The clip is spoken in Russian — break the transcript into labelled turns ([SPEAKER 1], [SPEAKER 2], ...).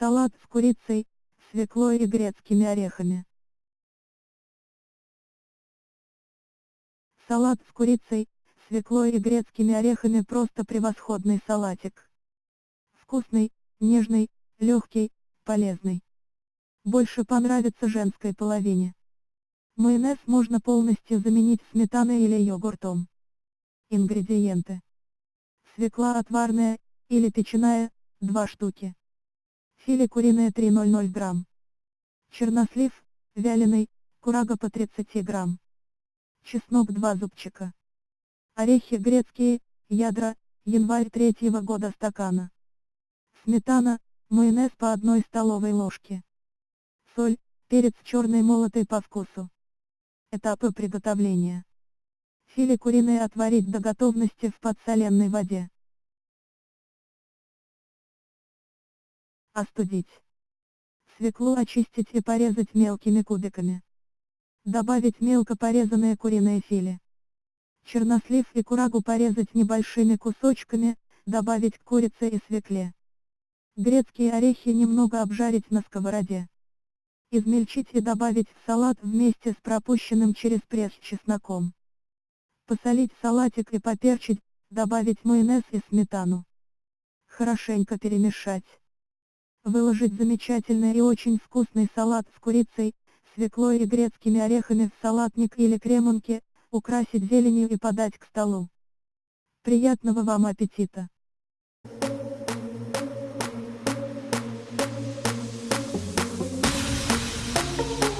[SPEAKER 1] Салат с курицей, свеклой и грецкими орехами. Салат с курицей, свеклой и грецкими орехами просто превосходный салатик. Вкусный, нежный, легкий, полезный. Больше понравится женской половине. Майонез можно полностью заменить сметаной или йогуртом. Ингредиенты. Свекла отварная, или печеная, 2 штуки. Филе куриное 300 грамм. Чернослив, вяленый, курага по 30 грамм. Чеснок 2 зубчика. Орехи грецкие, ядра, январь третьего года стакана. Сметана, майонез по одной столовой ложке. Соль, перец черный молотый по вкусу. Этапы приготовления. Филе куриное отварить до готовности в подсоленной воде. Остудить. Свеклу очистить и порезать мелкими кубиками. Добавить мелко порезанное куриное филе. Чернослив и курагу порезать небольшими кусочками, добавить к курице и свекле. Грецкие орехи немного обжарить на сковороде. Измельчить и добавить в салат вместе с пропущенным через пресс чесноком. Посолить салатик и поперчить, добавить майонез и сметану. Хорошенько перемешать. Выложить замечательный и очень вкусный салат с курицей, свеклой и грецкими орехами в салатник или кремонке, украсить зеленью и подать к столу. Приятного вам аппетита! Thank you.